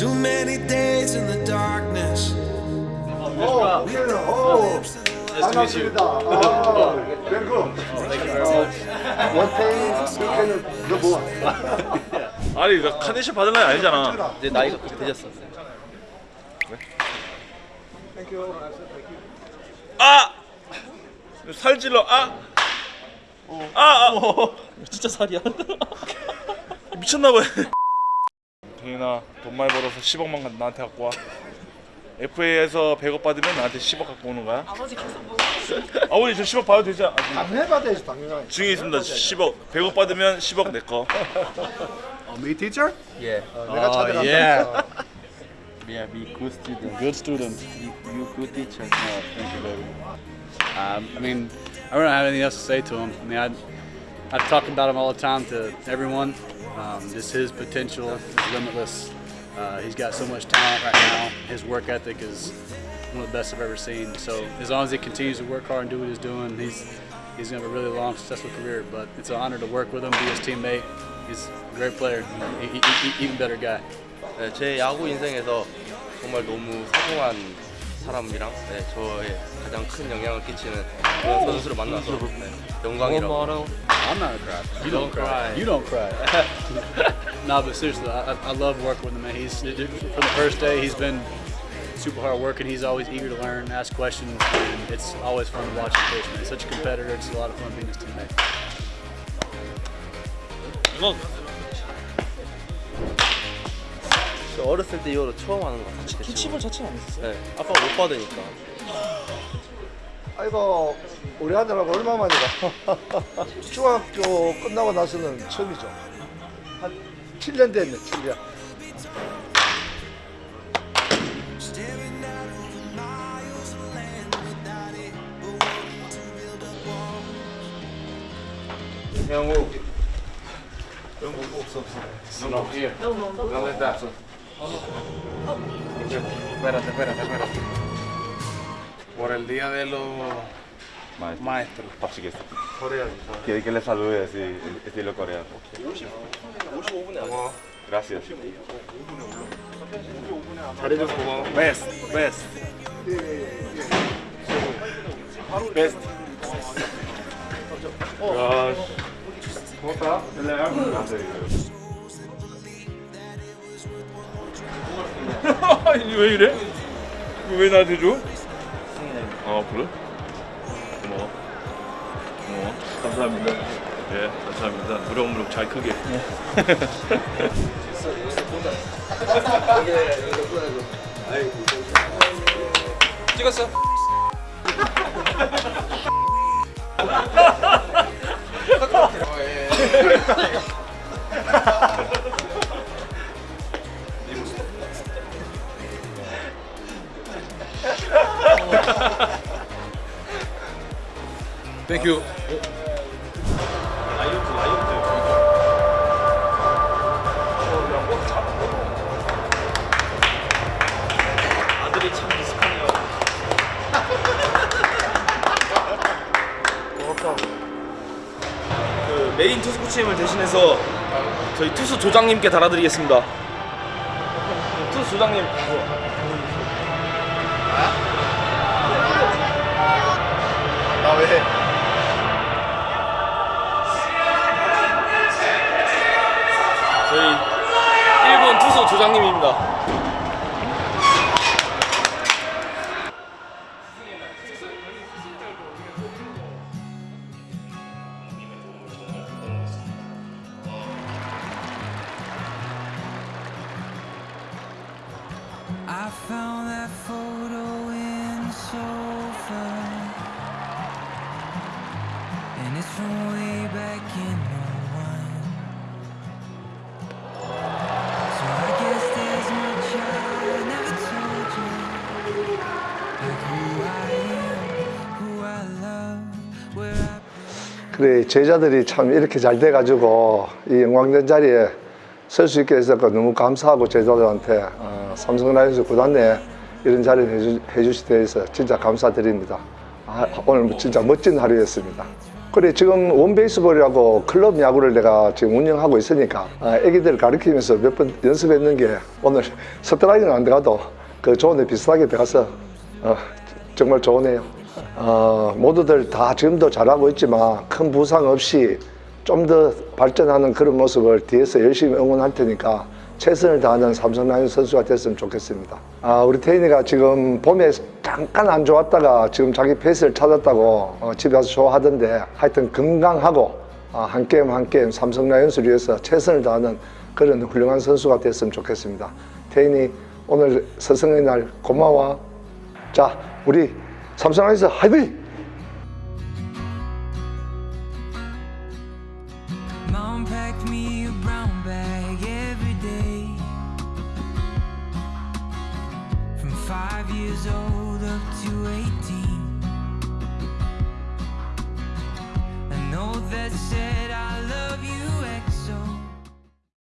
Too many days in the darkness. 어, 오, 반갑습니다. 아, 뱅크. 원태인 스캔을 너 뭐? 아니 이거 카네이션 받을 나이 아니잖아 이제 나이가 되셨어. 아! 살찔러 아! 아! 아! 진짜 살이야. 미쳤나봐 동현아 돈 많이 벌어서 10억만 나한테 갖고 와 FA에서 100억 받으면 나한테 10억 갖고 오는 거야 아버지 계속 아버지 저 10억 받아도 되지 않- 당연해봐야지 당연하지. 중에 있습니다 10억 100억 받으면 10억 내거 어, me teacher? 예. 내가 찾아간다니까. Yeah, be good student. Good student You, you good teacher. No, thank you, baby. Um, I mean, I don't have anything else to say to him. I mean, I, I talk about him all the time to everyone. Um, just his potential is limitless. Uh, he's got so much talent right now. His work ethic is one of the best I've ever seen. So as long as he continues to work hard and do what he's doing, he's he's gonna have a really long, successful career. But it's an honor to work with him, be his teammate. He's a great player, e- e- e- even better guy. 네, 제 야구 인생에서 정말 너무 소중한 사람이랑 네, 저의 가장 큰 영향을 끼치는 그런 선수를 만나서 네, 영광이라고. I'm not a cry. You don't, cry. You don't cry. no, but seriously, I, I- I love working with him. Man, he's from the first day. He's been super hard working. He's always eager to learn, ask questions, and it's always fun to watch him pitch. Man, he's such a competitor. It's a lot of fun being his teammate. 이거 저 어렸을 때 이후로 처음 하는 것 같아요. 기침을 자체는 안 했었어요? 네, 아빠 못 받으니까. 아이고 우리 아들하고 얼마 만이가 중학교 끝나고 나서는 처음이죠. 한 7년 됐네, 7년. 형우 형우 없어 없어 No, here. No, no, no. ¿Dónde estás? Espérate, espérate, espérate. Por el día de los maestros. 밥시겠어 Quiere que le salude así estilo coreano 55분에 와. Gracias 잘해줘서 고마워. Best Best Best 야 고맙다 아니 왜 이래? 이거 왜 나한테 줘? 아 그래? 고마워. 고마워. 감사합니다. 예 감사합니다. 무럭무럭 잘 크게. 찍었어? Thank you 아들이 참 미숙하네요. 그 메인 투수 코치님을 대신해서 저희 투수 조장님께 달아드리겠습니다. 투수 조장님. 나 왜? 조장님입니다 I found that photo in the sofa, and it's from way back in 그래 제자들이 참 이렇게 잘 돼가지고 이 영광된 자리에 설 수 있게 해서 너무 감사하고 제자들한테 어, 삼성 라이온즈 구단 내 이런 자리를 해주, 해주시게 돼서 진짜 감사드립니다. 아, 오늘 진짜 멋진 하루였습니다. 그래 지금 원베이스볼이라고 클럽 야구를 내가 지금 운영하고 있으니까 아, 애기들 가르치면서 몇 번 연습했는 게 오늘 스트라이크는 안 들어가도 그 조언에 비슷하게 들어가서 어, 정말 좋으네요. 어, 모두들 다 지금도 잘하고 있지만 큰 부상 없이 좀 더 발전하는 그런 모습을 뒤에서 열심히 응원할 테니까 최선을 다하는 삼성 라이온 선수가 됐으면 좋겠습니다. 아, 우리 태인이가 지금 봄에 잠깐 안 좋았다가 지금 자기 페이스를 찾았다고 어, 집에 와서 좋아하던데 하여튼 건강하고 아, 한 게임 한 게임 삼성 라이온스를 위해서 최선을 다하는 그런 훌륭한 선수가 됐으면 좋겠습니다. 태인이 오늘 스승의 날 고마워. 자, 우리 삼성 라이온스 화이팅! Mom packed me a brown bag